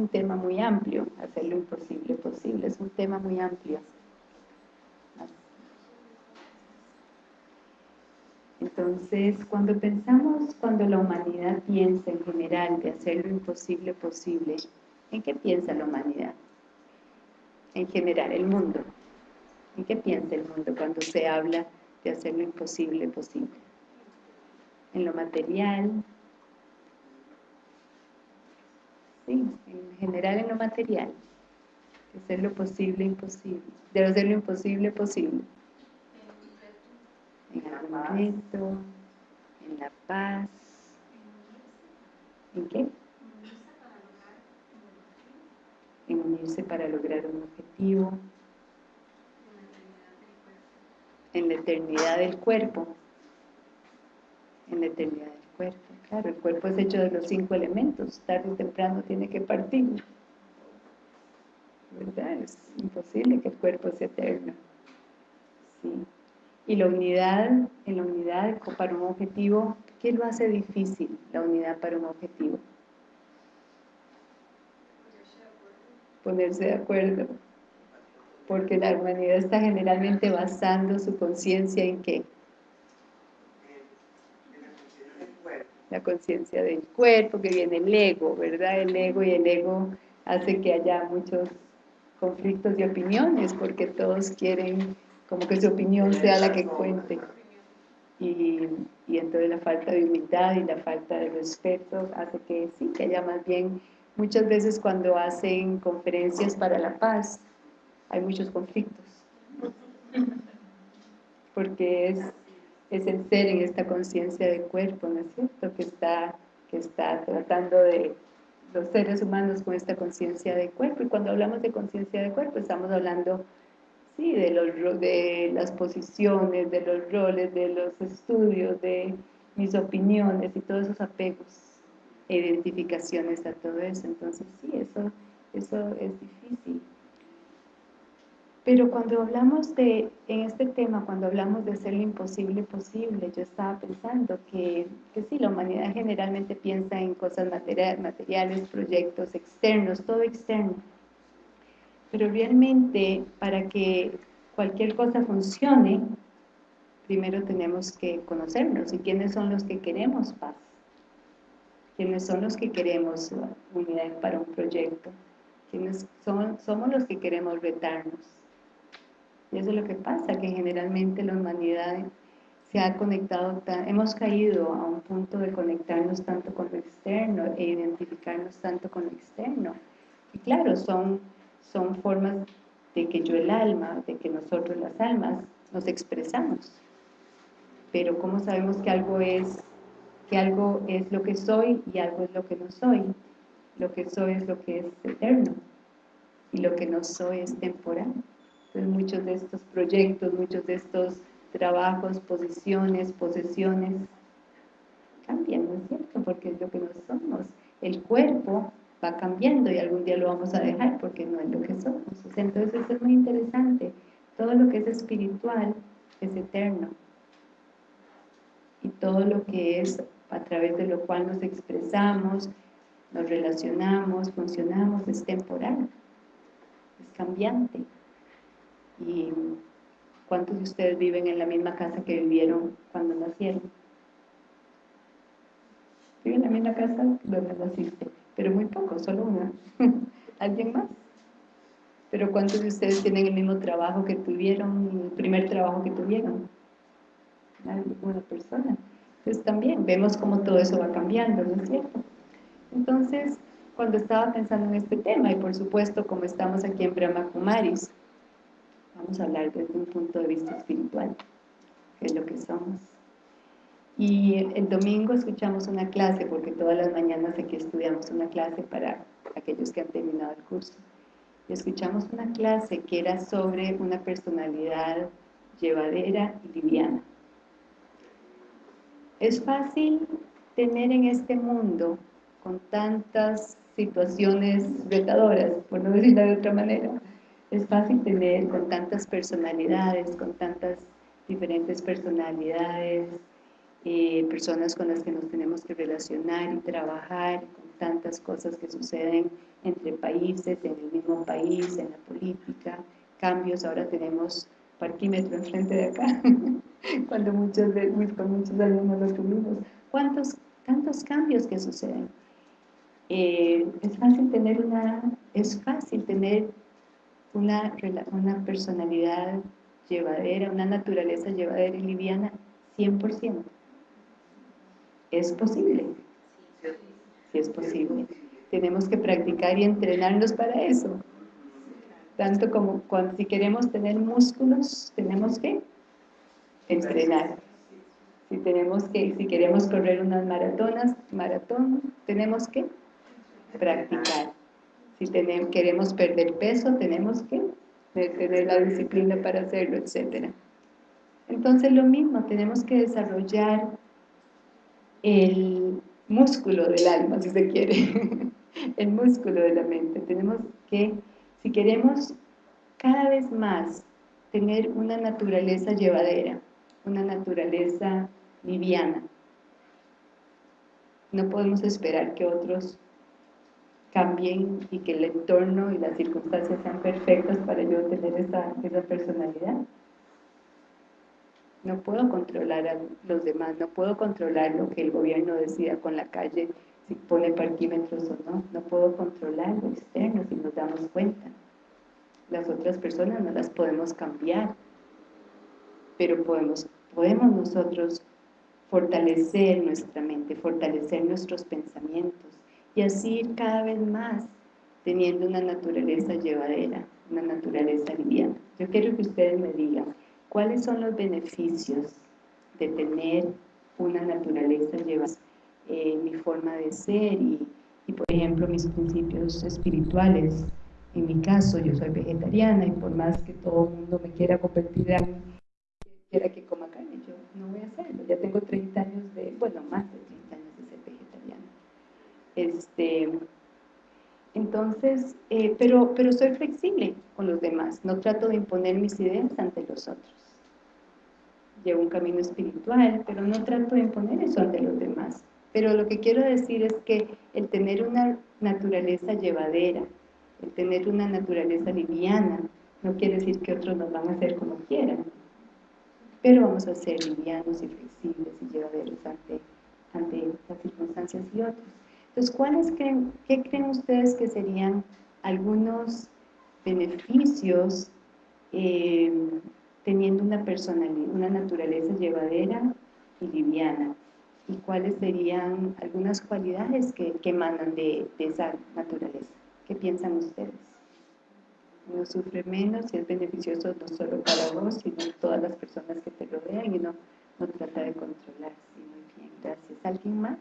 un tema muy amplio, hacer lo imposible posible, es un tema muy amplio. Entonces, cuando pensamos, cuando la humanidad piensa en general de hacer lo imposible posible, ¿en qué piensa la humanidad? En general, el mundo. ¿En qué piensa el mundo cuando se habla de hacer lo imposible posible? En lo material, en general en lo material, de hacer lo posible imposible, de hacer lo imposible posible. En el momento, en la paz, ¿en qué? En unirse para lograr un objetivo, en la eternidad del cuerpo, en la eternidad del cuerpo. Claro, el cuerpo es hecho de los cinco elementos, tarde o temprano tiene que partir. ¿Verdad? Es imposible que el cuerpo sea eterno. Sí. Y la unidad, en la unidad para un objetivo, ¿qué lo hace difícil, la unidad para un objetivo? Ponerse de acuerdo. Porque la humanidad está generalmente basando su conciencia en qué? La conciencia del cuerpo, que viene el ego, ¿verdad? El ego y el ego hace que haya muchos conflictos de opiniones, porque todos quieren como que su opinión sea la que cuente. Y, y entonces la falta de humildad y la falta de respeto hace que sí, que haya más bien, muchas veces cuando hacen conferencias para la paz, hay muchos conflictos. Porque es es el ser en esta conciencia del cuerpo, ¿no es cierto? Que está, que está tratando de los seres humanos con esta conciencia del cuerpo. Y cuando hablamos de conciencia del cuerpo, estamos hablando, sí, de, los, de las posiciones, de los roles, de los estudios, de mis opiniones y todos esos apegos identificaciones a todo eso. Entonces, sí, eso, eso es difícil. Pero cuando hablamos de, en este tema, cuando hablamos de hacer lo imposible posible, yo estaba pensando que, que sí, la humanidad generalmente piensa en cosas materiales, proyectos externos, todo externo. Pero realmente, para que cualquier cosa funcione, primero tenemos que conocernos. ¿Y quiénes son los que queremos paz? ¿Quiénes son los que queremos unidad para un proyecto? ¿Quiénes son, somos los que queremos retarnos? Y eso es lo que pasa, que generalmente la humanidad se ha conectado, hemos caído a un punto de conectarnos tanto con lo externo e identificarnos tanto con lo externo. Y claro, son, son formas de que yo el alma, de que nosotros las almas nos expresamos. Pero ¿cómo sabemos que algo es, que algo es lo que soy y algo es lo que no soy? Lo que soy es lo que es eterno y lo que no soy es temporal. Entonces muchos de estos proyectos, muchos de estos trabajos, posiciones, posesiones, cambian, ¿no es cierto? Porque es lo que no somos. El cuerpo va cambiando y algún día lo vamos a dejar porque no es lo que somos. entonces eso es muy interesante. Todo lo que es espiritual es eterno. Y todo lo que es a través de lo cual nos expresamos, nos relacionamos, funcionamos, es temporal, es cambiante. ¿Y cuántos de ustedes viven en la misma casa que vivieron cuando nacieron? ¿Viven en la misma casa donde naciste? Pero muy poco, solo una. ¿Alguien más? Pero ¿cuántos de ustedes tienen el mismo trabajo que tuvieron, el primer trabajo que tuvieron? Una persona. Entonces también vemos cómo todo eso va cambiando, ¿no es cierto? Entonces, cuando estaba pensando en este tema, y por supuesto como estamos aquí en Brahma Kumaris, Vamos a hablar desde un punto de vista espiritual, que es lo que somos. Y el domingo escuchamos una clase, porque todas las mañanas aquí estudiamos una clase para aquellos que han terminado el curso. Y escuchamos una clase que era sobre una personalidad llevadera y liviana. Es fácil tener en este mundo, con tantas situaciones retadoras, por no decirlo de otra manera, es fácil tener con tantas personalidades, con tantas diferentes personalidades, eh, personas con las que nos tenemos que relacionar y trabajar, tantas cosas que suceden entre países, en el mismo país, en la política, cambios, ahora tenemos parquímetro enfrente de acá, cuando muchos, con muchos años no lo tuvimos. ¿Cuántos, tantos cambios que suceden? Eh, es fácil tener una, es fácil tener una, una personalidad llevadera, una naturaleza llevadera y liviana, 100%. ¿Es posible? Sí, es posible. Tenemos que practicar y entrenarnos para eso. Tanto como cuando si queremos tener músculos, tenemos que entrenar. Si, tenemos que, si queremos correr unas maratonas, maratón, tenemos que practicar. Si queremos perder peso, tenemos que tener la disciplina para hacerlo, etc. Entonces lo mismo, tenemos que desarrollar el músculo del alma, si se quiere, el músculo de la mente. Tenemos que si queremos cada vez más tener una naturaleza llevadera, una naturaleza liviana, no podemos esperar que otros cambien y que el entorno y las circunstancias sean perfectas para yo tener esa, esa personalidad. No puedo controlar a los demás, no puedo controlar lo que el gobierno decida con la calle, si pone parquímetros o no, no puedo controlar lo externo si nos damos cuenta. Las otras personas no las podemos cambiar, pero podemos, podemos nosotros fortalecer nuestra mente, fortalecer nuestros pensamientos y así ir cada vez más teniendo una naturaleza llevadera, una naturaleza liviana. Yo quiero que ustedes me digan, ¿Cuáles son los beneficios de tener una naturaleza llevada en eh, mi forma de ser y, por ejemplo, mis principios espirituales? En mi caso, yo soy vegetariana y por más que todo el mundo me quiera convertir en quiera que coma carne, yo no voy a hacerlo. Ya tengo 30 años de, bueno, más de 30 años de ser vegetariana. Este, entonces, eh, pero, pero soy flexible con los demás, no trato de imponer mis ideas ante los otros llevo un camino espiritual, pero no trato de imponer eso ante los demás. Pero lo que quiero decir es que el tener una naturaleza llevadera, el tener una naturaleza liviana, no quiere decir que otros nos van a hacer como quieran, pero vamos a ser livianos y flexibles y llevaderos ante, ante las circunstancias y otros. Entonces, ¿cuáles creen, qué creen ustedes que serían algunos beneficios eh, teniendo una personalidad, una naturaleza llevadera y liviana. ¿Y cuáles serían algunas cualidades que, que emanan de, esa naturaleza? ¿Qué piensan ustedes? Uno sufre menos y es beneficioso no solo para vos, sino todas las personas que te rodean y no, no trata de controlar. Sí, muy bien, gracias. ¿Alguien más?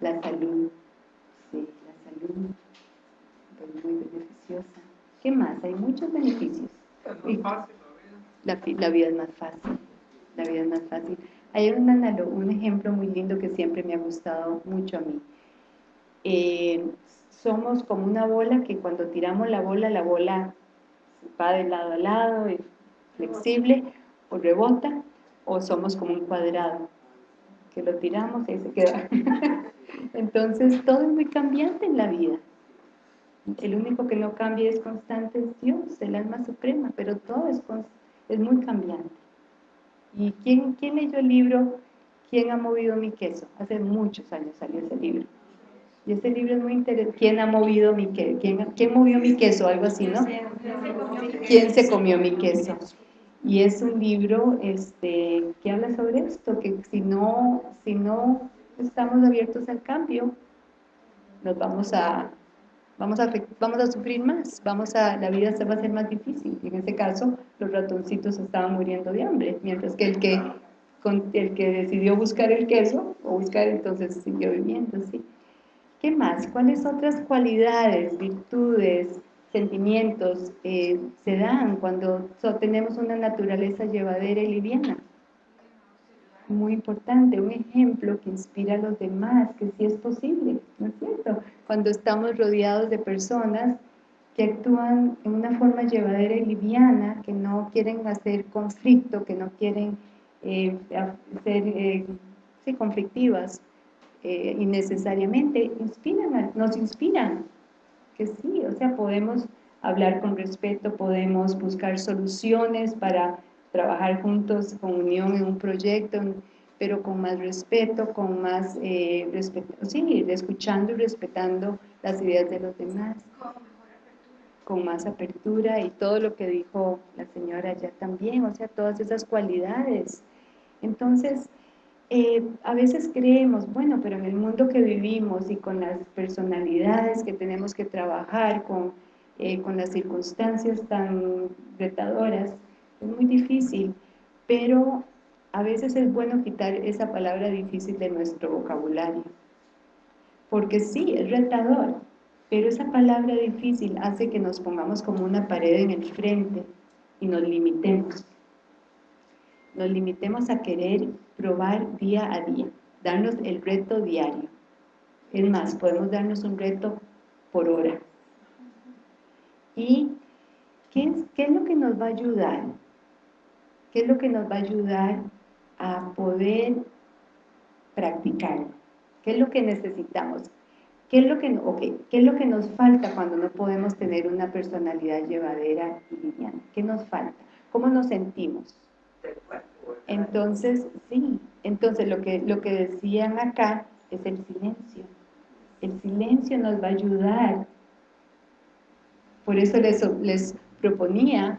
La salud. Sí, la salud. Pues muy beneficiosa. ¿Qué más? Hay muchos beneficios. La, la, vida es más fácil. La vida es más fácil. Hay un, un ejemplo muy lindo que siempre me ha gustado mucho a mí. Eh, somos como una bola que cuando tiramos la bola, la bola va de lado a lado, es flexible, o rebota, o somos como un cuadrado, que lo tiramos y se queda. Entonces, todo es muy cambiante en la vida. El único que no cambia es constante es Dios, el alma suprema, pero todo es, es muy cambiante. ¿Y quién, quién leyó el libro ¿Quién ha movido mi queso? Hace muchos años salió ese libro. Y ese libro es muy interesante. ¿Quién ha movido mi queso? ¿Quién, ¿Quién movió mi queso? Algo así, ¿no? ¿Quién se comió mi queso? Y es un libro este, que habla sobre esto, que si no, si no estamos abiertos al cambio, nos vamos a, vamos a, vamos a sufrir más, vamos a, la vida se va a hacer más difícil. En este caso, los ratoncitos estaban muriendo de hambre, mientras que el que, el que decidió buscar el queso, o buscar, entonces siguió viviendo, ¿sí? ¿Qué más? ¿Cuáles otras cualidades, virtudes, sentimientos eh, se dan cuando tenemos una naturaleza llevadera y liviana? Muy importante, un ejemplo que inspira a los demás, que sí es posible, ¿no es cierto? Cuando estamos rodeados de personas que actúan en una forma llevadera y liviana, que no quieren hacer conflicto, que no quieren eh, ser eh, conflictivas, eh, innecesariamente inspiran, nos inspiran, que sí, o sea, podemos hablar con respeto, podemos buscar soluciones para trabajar juntos con unión en un proyecto, pero con más respeto, con más eh, sí, escuchando y respetando las ideas de los demás. Con más apertura y todo lo que dijo la señora ya también, o sea, todas esas cualidades. Entonces, eh, a veces creemos, bueno, pero en el mundo que vivimos y con las personalidades que tenemos que trabajar, con, eh, con las circunstancias tan retadoras, es muy difícil, pero a veces es bueno quitar esa palabra difícil de nuestro vocabulario. Porque sí, es retador, pero esa palabra difícil hace que nos pongamos como una pared en el frente y nos limitemos nos limitemos a querer probar día a día, darnos el reto diario. Es más, podemos darnos un reto por hora. ¿Y qué es, qué es lo que nos va a ayudar? ¿Qué es lo que nos va a ayudar a poder practicar? ¿Qué es lo que necesitamos? ¿Qué es lo que, okay, ¿Qué es lo que nos falta cuando no podemos tener una personalidad llevadera y liviana? ¿Qué nos falta? ¿Cómo nos sentimos? Entonces, sí, entonces lo que, lo que decían acá es el silencio. El silencio nos va a ayudar. Por eso les, les proponía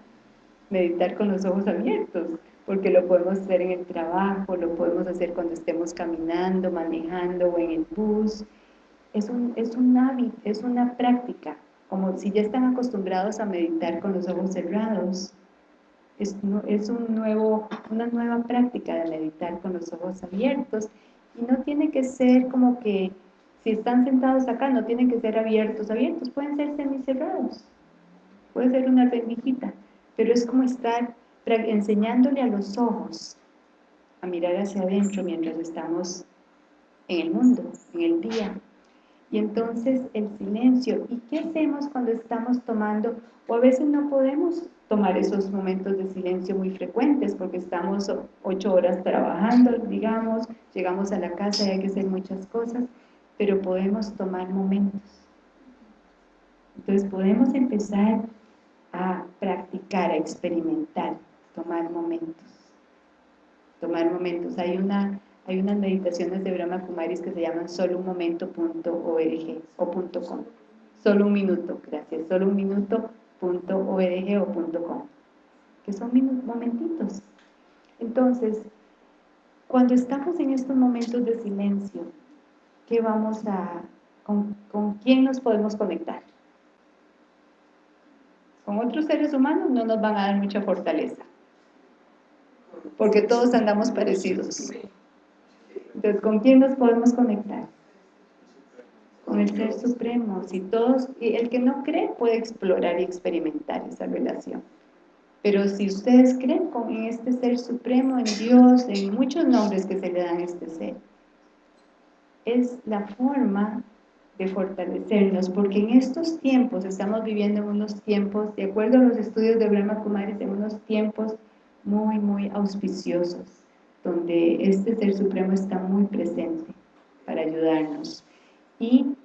meditar con los ojos abiertos, porque lo podemos hacer en el trabajo, lo podemos hacer cuando estemos caminando, manejando o en el bus. Es un, es un hábito, es una práctica, como si ya están acostumbrados a meditar con los ojos cerrados, es, es un nuevo, una nueva práctica de meditar con los ojos abiertos. Y no tiene que ser como que si están sentados acá no tienen que ser abiertos, abiertos, pueden ser semicerrados, puede ser una rendijita, pero es como estar enseñándole a los ojos a mirar hacia adentro mientras estamos en el mundo, en el día. Y entonces el silencio, ¿y qué hacemos cuando estamos tomando? O a veces no podemos tomar esos momentos de silencio muy frecuentes porque estamos ocho horas trabajando, digamos, llegamos a la casa y hay que hacer muchas cosas, pero podemos tomar momentos. Entonces podemos empezar a practicar, a experimentar, tomar momentos. Tomar momentos. Hay, una, hay unas meditaciones de Brahma Kumaris que se llaman solounmomento.org o .com. Solo un minuto, gracias. Solo un o .com, que son momentitos. Entonces, cuando estamos en estos momentos de silencio, ¿qué vamos a, con, con quién nos podemos conectar? Con otros seres humanos no nos van a dar mucha fortaleza, porque todos andamos parecidos. Entonces, ¿con quién nos podemos conectar? con el Ser Supremo. Si todos, el que no cree puede explorar y experimentar esa relación. Pero si ustedes creen en este Ser Supremo, en Dios, en muchos nombres que se le dan a este Ser, es la forma de fortalecernos, porque en estos tiempos, estamos viviendo en unos tiempos, de acuerdo a los estudios de Brahma Kumaris, en unos tiempos muy, muy auspiciosos, donde este Ser Supremo está muy presente para ayudarnos. Y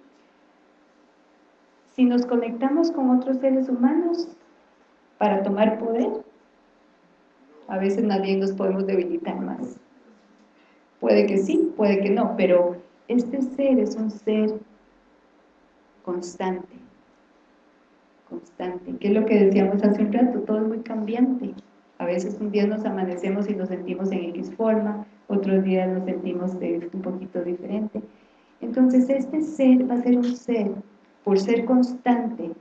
si nos conectamos con otros seres humanos para tomar poder, a veces nadie nos podemos debilitar más. Puede que sí, puede que no, pero este ser es un ser constante, constante, que es lo que decíamos hace un rato, todo es muy cambiante. A veces un día nos amanecemos y nos sentimos en X forma, otros días nos sentimos de un poquito diferente. Entonces este ser va a ser un ser por ser constante,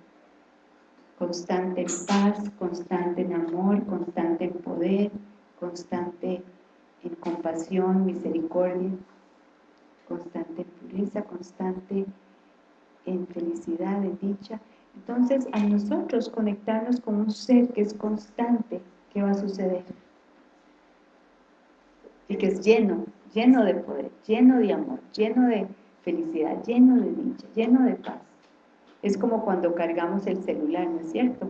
constante en paz, constante en amor, constante en poder, constante en compasión, misericordia, constante en pureza, constante en felicidad, en dicha. Entonces, a nosotros conectarnos con un ser que es constante, ¿qué va a suceder? Y que es lleno, lleno de poder, lleno de amor, lleno de felicidad, lleno de dicha, lleno de paz. Es como cuando cargamos el celular, ¿no es cierto?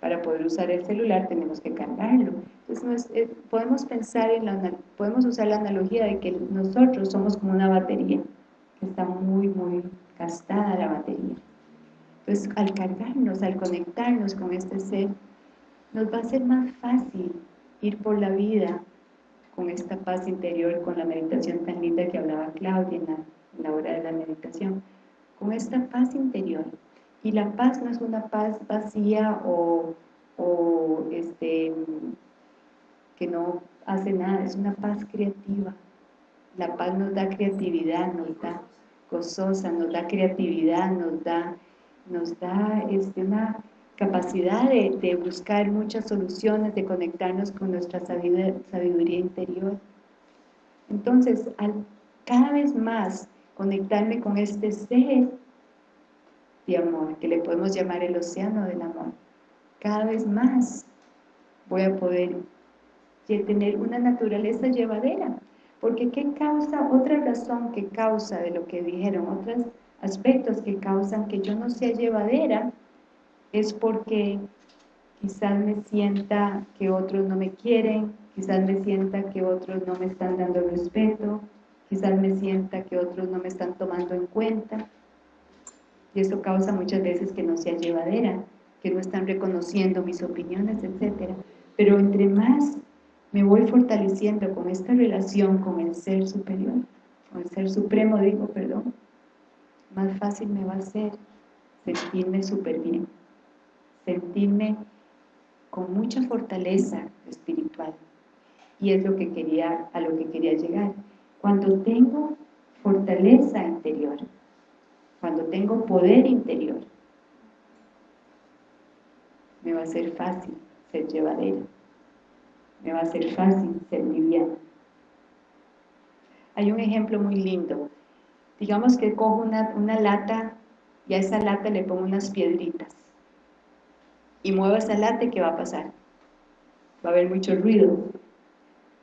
Para poder usar el celular tenemos que cargarlo. Entonces eh, podemos pensar en la, podemos usar la analogía de que nosotros somos como una batería, que está muy, muy gastada la batería. Entonces al cargarnos, al conectarnos con este ser, nos va a ser más fácil ir por la vida con esta paz interior, con la meditación tan linda que hablaba Claudia en la, hora de la meditación, con esta paz interior. Y la paz no es una paz vacía o, este, que no hace nada, es una paz creativa. La paz nos da creatividad, nos da gozosa, nos da creatividad, nos da, nos da este, una capacidad de, buscar muchas soluciones, de conectarnos con nuestra sabiduría, interior. Entonces, al cada vez más conectarme con este ser de amor, que le podemos llamar el océano del amor, cada vez más voy a poder tener una naturaleza llevadera. Porque ¿qué causa? Otra razón que causa de lo que dijeron, otros aspectos que causan que yo no sea llevadera, es porque quizás me sienta que otros no me quieren, quizás me sienta que otros no me están dando respeto, quizás me sienta que otros no me están tomando en cuenta. Y eso causa muchas veces que no sea llevadera, que no están reconociendo mis opiniones, etc. Pero entre más me voy fortaleciendo con esta relación con el Ser Superior, con el Ser Supremo, digo, perdón, más fácil me va a ser sentirme súper bien sentirme con mucha fortaleza espiritual. Y es lo que quería, a lo que quería llegar. Cuando tengo fortaleza interior, cuando tengo poder interior, me va a ser fácil ser llevadera, me va a ser fácil ser liviana. Hay un ejemplo muy lindo. Digamos que cojo una, una lata y a esa lata le pongo unas piedritas y muevo esa lata, ¿qué va a pasar? Va a haber mucho ruido.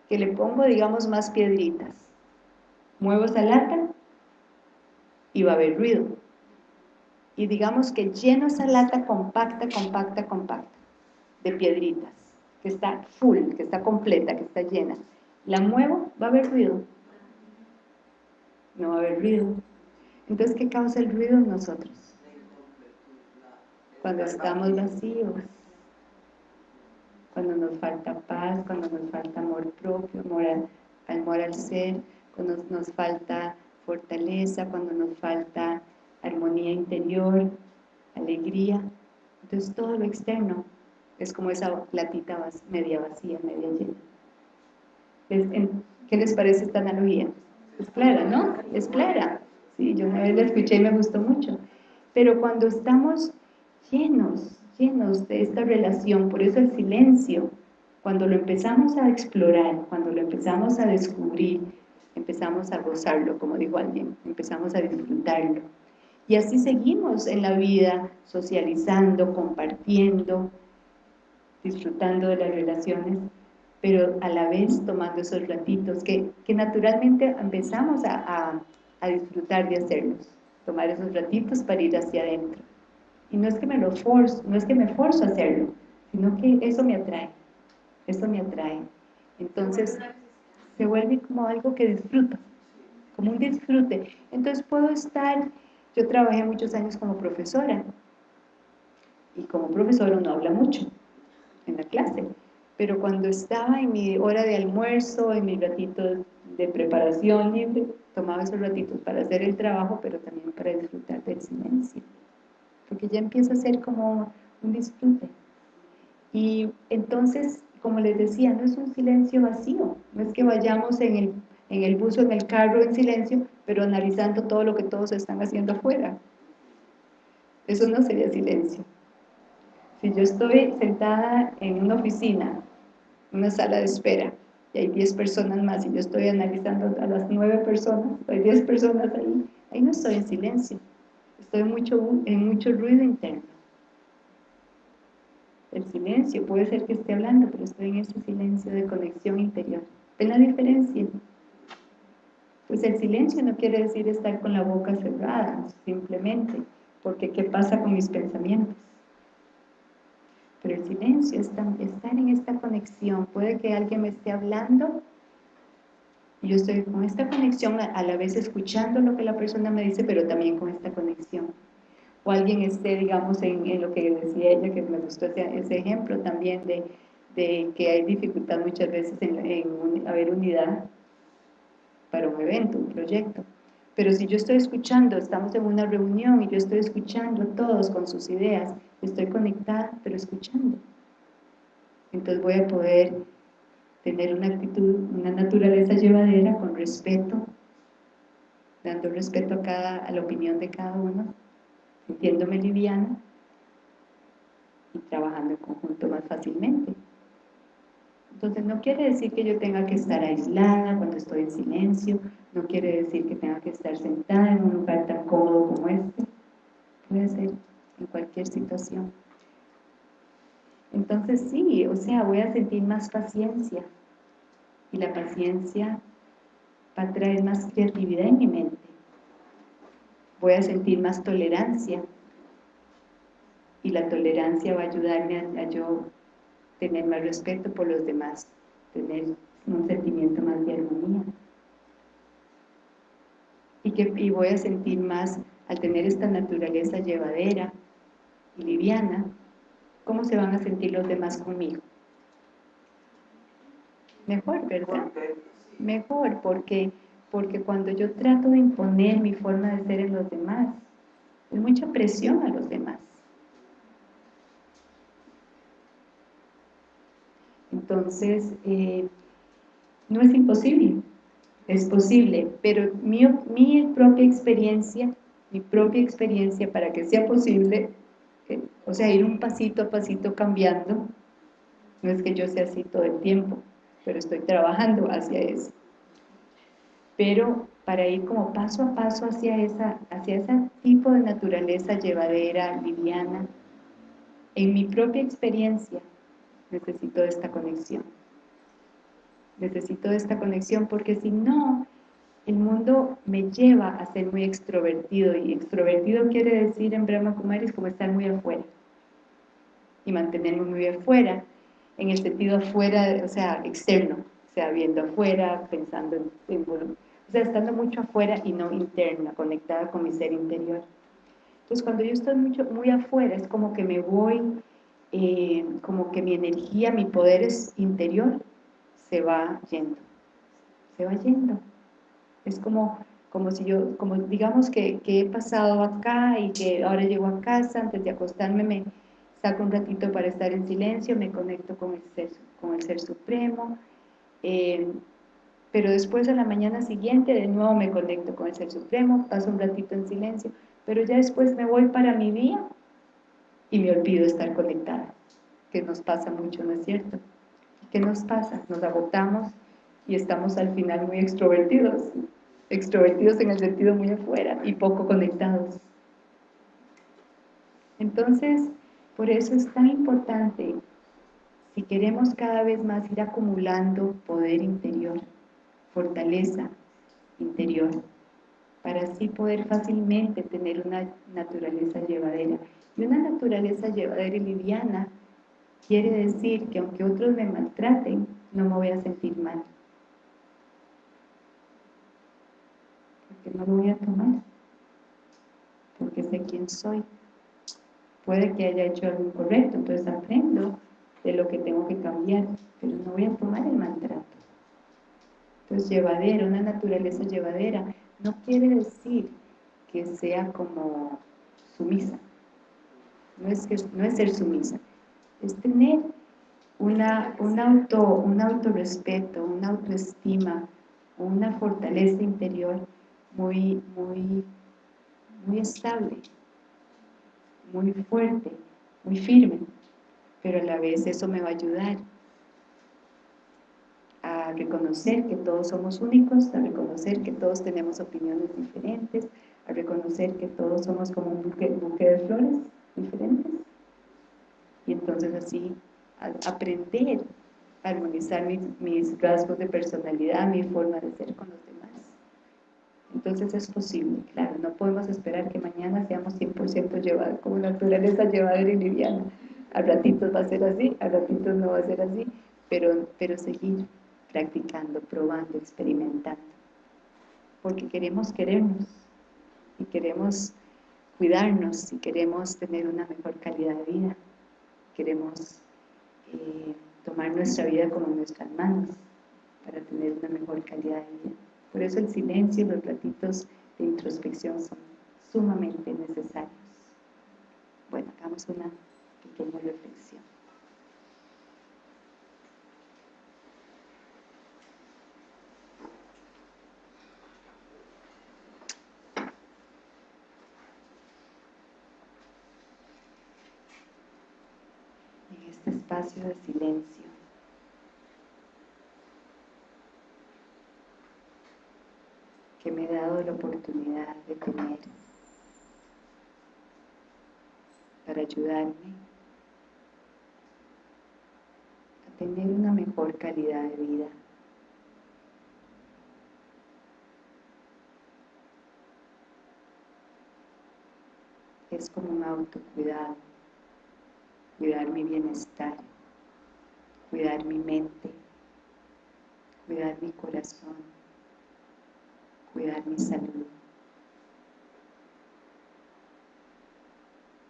Que le pongo, digamos, más piedritas. Muevo esa lata y va a haber ruido. Y digamos que lleno esa lata compacta, compacta, compacta de piedritas, que está full, que está completa, que está llena. La muevo, va a haber ruido. No va a haber ruido. Entonces, ¿qué causa el ruido en nosotros? cuando estamos vacíos, cuando nos falta paz, cuando nos falta amor propio, amor al, ser, cuando nos falta fortaleza, cuando nos falta armonía interior, alegría. Entonces todo lo externo es como esa platita media vacía, media llena. ¿Qué les parece esta analogía? Es clara, ¿no? Es clara. Sí, yo una vez la escuché y me gustó mucho. Pero cuando estamos llenos, llenos de esta relación. Por eso el silencio, cuando lo empezamos a explorar, cuando lo empezamos a descubrir, empezamos a gozarlo, como dijo alguien, empezamos a disfrutarlo. Y así seguimos en la vida, socializando, compartiendo, disfrutando de las relaciones, pero a la vez tomando esos ratitos que, que naturalmente empezamos a, a disfrutar de hacerlos, tomar esos ratitos para ir hacia adentro. Y no es que me lo forzo, no es que me forzo a hacerlo, sino que eso me atrae, eso me atrae. Entonces, se vuelve como algo que disfruto, como un disfrute. Entonces puedo estar, yo trabajé muchos años como profesora, y como profesora uno habla mucho en la clase, pero cuando estaba en mi hora de almuerzo, en mi ratito de preparación libre, tomaba esos ratitos para hacer el trabajo, pero también para disfrutar del silencio porque ya empieza a ser como un disfrute. Y entonces, como les decía, no es un silencio vacío, no es que vayamos en el, en el bus o en el carro en silencio, pero analizando todo lo que todos están haciendo afuera. Eso no sería silencio. Si yo estoy sentada en una oficina, una sala de espera, y hay 10 personas más, y yo estoy analizando a las 9 personas, hay 10 personas ahí, ahí no estoy en silencio estoy en mucho, en mucho ruido interno. El silencio, puede ser que esté hablando, pero estoy en ese silencio de conexión interior. ¿Ven la diferencia? Pues el silencio no quiere decir estar con la boca cerrada, simplemente, porque ¿qué pasa con mis pensamientos? Pero el silencio es estar en esta conexión. Puede que alguien me esté hablando y yo estoy con esta conexión a la vez escuchando lo que la persona me dice, pero también con esta conexión. O alguien esté, digamos, en, lo que decía ella, que me gustó ese, ejemplo también de, que hay dificultad muchas veces en, en haber unidad para un evento, un proyecto. Pero si yo estoy escuchando, estamos en una reunión y yo estoy escuchando a todos con sus ideas, estoy conectada, pero escuchando. Entonces voy a poder tener una actitud, una naturaleza llevadera con respeto, dando respeto a, cada, a la opinión de cada uno, sintiéndome liviana y trabajando en conjunto más fácilmente. Entonces no quiere decir que yo tenga que estar aislada cuando estoy en silencio, no quiere decir que tenga que estar sentada en un lugar tan cómodo como este, puede ser en cualquier situación. Entonces sí, o sea, voy a sentir más paciencia y la paciencia va a traer más creatividad en mi mente. Voy a sentir más tolerancia y la tolerancia va a ayudarme a, a yo tener más respeto por los demás, tener un sentimiento más de armonía. Y, que, y voy a sentir más, al tener esta naturaleza llevadera y liviana, ¿cómo se van a sentir los demás conmigo? Mejor, ¿verdad? Mejor, porque, porque cuando yo trato de imponer mi forma de ser en los demás, es mucha presión a los demás. Entonces, eh, no es imposible, es posible, pero mi, mi, propia experiencia, mi propia experiencia para que sea posible, eh, o sea, ir un pasito a pasito cambiando, no es que yo sea así todo el tiempo, pero estoy trabajando hacia eso. Pero para ir como paso a paso hacia, esa, hacia ese tipo de naturaleza llevadera, liviana, en mi propia experiencia, necesito esta conexión. Necesito esta conexión porque si no, el mundo me lleva a ser muy extrovertido y extrovertido quiere decir en Brahma Kumaris como estar muy afuera y mantenerme muy afuera en el sentido afuera, o sea, externo, o sea, viendo afuera, pensando en, o sea, estando mucho afuera y no interna, conectada con mi ser interior. Entonces, cuando yo estoy mucho, muy afuera, es como que me voy eh, como que mi energía, mi poder interior se va yendo, se va yendo. Es como, como si yo, como digamos que, que, he pasado acá y que ahora llego a casa, antes de acostarme me saco un ratito para estar en silencio, me conecto con el Ser, con el ser Supremo, eh, pero después a la mañana siguiente de nuevo me conecto con el Ser Supremo, paso un ratito en silencio, pero ya después me voy para mi día y me olvido estar conectada, que nos pasa mucho, ¿no es cierto? ¿Qué nos pasa? Nos agotamos y estamos al final muy extrovertidos, extrovertidos en el sentido muy afuera y poco conectados. Entonces, por eso es tan importante, si queremos cada vez más ir acumulando poder interior, fortaleza interior, para así poder fácilmente tener una naturaleza llevadera. Y una naturaleza llevadera y liviana quiere decir que aunque otros me maltraten, no me voy a sentir mal. Porque no lo voy a tomar. Porque sé quién soy. Puede que haya hecho algo incorrecto, entonces aprendo de lo que tengo que cambiar, pero no voy a tomar el maltrato. Entonces, llevadera, una naturaleza llevadera, no quiere decir que sea como sumisa no es, no es ser sumisa, es tener una, un, auto, un autorrespeto, una autoestima, una fortaleza interior muy, muy, muy estable, muy fuerte, muy firme, pero a la vez eso me va a ayudar a reconocer que todos somos únicos, a reconocer que todos tenemos opiniones diferentes, a reconocer que todos somos como un buque, buque de flores diferentes. Y entonces así aprender a armonizar mis, rasgos de personalidad, mi forma de ser con los demás. Entonces es posible, claro, no podemos esperar que mañana seamos 100% llevados, como naturaleza llevadera y liviana. a ratitos va a ser así, a ratitos no va a ser así, pero, pero seguir practicando, probando, experimentando, porque queremos querernos y queremos cuidarnos y queremos tener una mejor calidad de vida, queremos eh, tomar nuestra vida como nuestras manos para tener una mejor calidad de vida. Por eso el silencio y los ratitos de introspección son sumamente necesarios. Bueno, hagamos una pequeña reflexión. En este espacio de silencio, que me he dado la oportunidad de tener para ayudarme a tener una mejor calidad de vida. Es como un autocuidado, cuidar mi bienestar, cuidar mi mente, cuidar mi corazón, cuidar mi salud.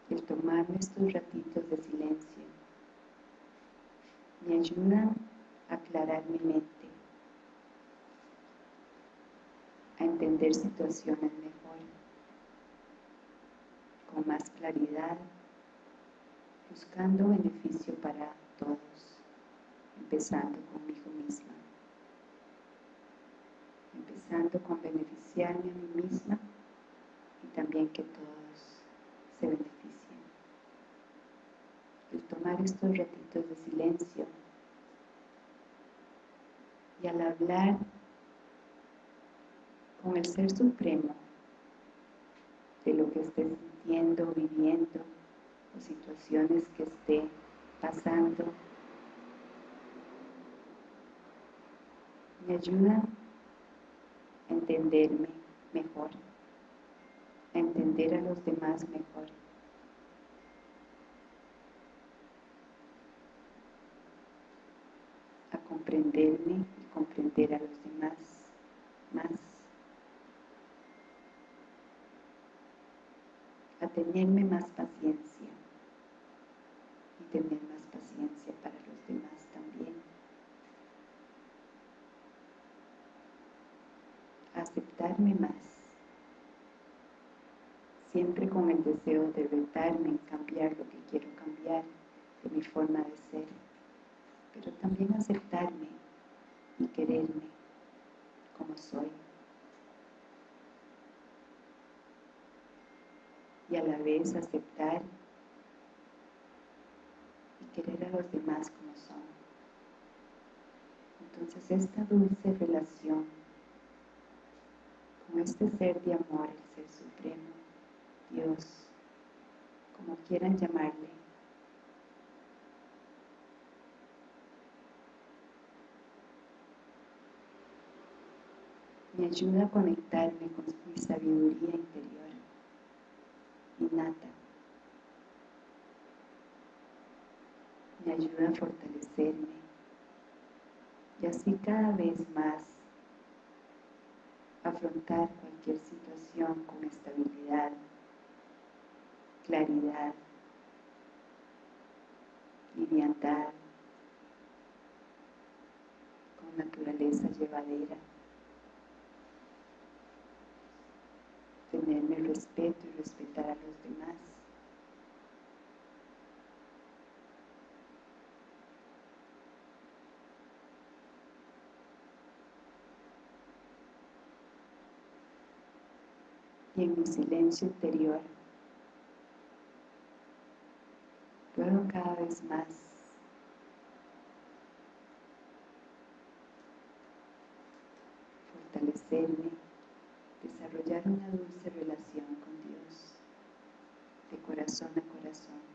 El tomarme estos ratitos de silencio me ayuda a aclarar mi mente, a entender situaciones mejor, con más claridad, buscando beneficio para todos, empezando conmigo misma con beneficiarme a mí misma y también que todos se beneficien. El tomar estos ratitos de silencio y al hablar con el Ser Supremo de lo que esté sintiendo, viviendo o situaciones que esté pasando, me ayuda entenderme mejor, a entender a los demás mejor. a comprenderme y comprender a los demás más, a tenerme más paciencia y tener más paciencia para los demás también. Aceptarme más, siempre con el deseo de retarme en cambiar lo que quiero cambiar de mi forma de ser, pero también aceptarme y quererme como soy. Y a la vez aceptar y querer a los demás como son. Entonces esta dulce relación con este ser de amor, el ser supremo, Dios, como quieran llamarle, me ayuda a conectarme con mi sabiduría interior, innata. Me ayuda a fortalecerme y así cada vez más afrontar cualquier situación con estabilidad, claridad, liviandad, con naturaleza llevadera. Tenerme respeto y respetar a los demás. Y en mi silencio interior puedo cada vez más fortalecerme, desarrollar una dulce relación con Dios, de corazón a corazón.